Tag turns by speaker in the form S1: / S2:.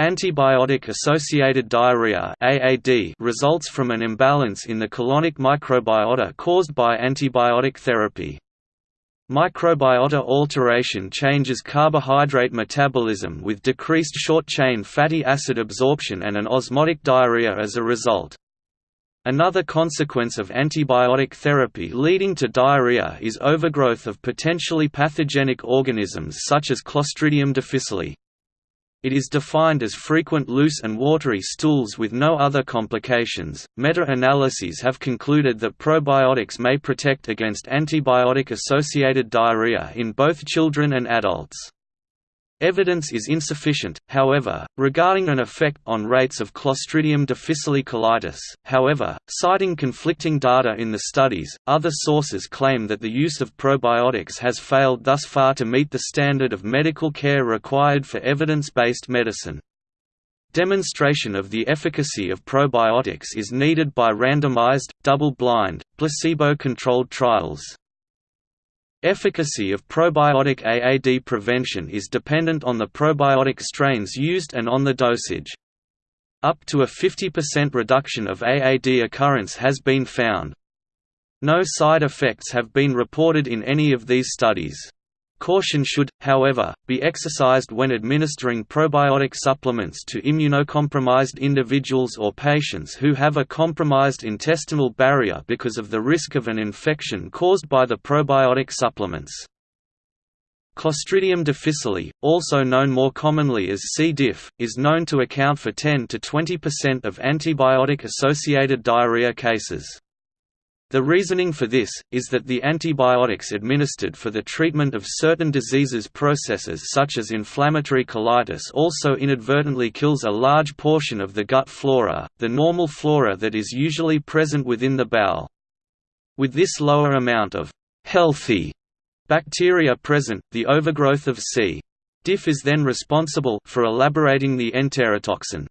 S1: Antibiotic-associated diarrhea (AAD) results from an imbalance in the colonic microbiota caused by antibiotic therapy. Microbiota alteration changes carbohydrate metabolism with decreased short-chain fatty acid absorption and an osmotic diarrhea as a result. Another consequence of antibiotic therapy leading to diarrhea is overgrowth of potentially pathogenic organisms such as Clostridium difficile. It is defined as frequent loose and watery stools with no other complications. Meta analyses have concluded that probiotics may protect against antibiotic associated diarrhea in both children and adults. Evidence is insufficient, however, regarding an effect on rates of Clostridium difficile colitis. However, citing conflicting data in the studies, other sources claim that the use of probiotics has failed thus far to meet the standard of medical care required for evidence-based medicine. Demonstration of the efficacy of probiotics is needed by randomized, double-blind, placebo-controlled trials. Efficacy of probiotic AAD prevention is dependent on the probiotic strains used and on the dosage. Up to a 50% reduction of AAD occurrence has been found. No side effects have been reported in any of these studies. Caution should, however, be exercised when administering probiotic supplements to immunocompromised individuals or patients who have a compromised intestinal barrier because of the risk of an infection caused by the probiotic supplements. Clostridium difficile, also known more commonly as C. diff, is known to account for 10 to 20% of antibiotic-associated diarrhea cases. The reasoning for this, is that the antibiotics administered for the treatment of certain diseases processes such as inflammatory colitis also inadvertently kills a large portion of the gut flora, the normal flora that is usually present within the bowel. With this lower amount of «healthy» bacteria present, the overgrowth of C. diff is then responsible for elaborating the enterotoxin.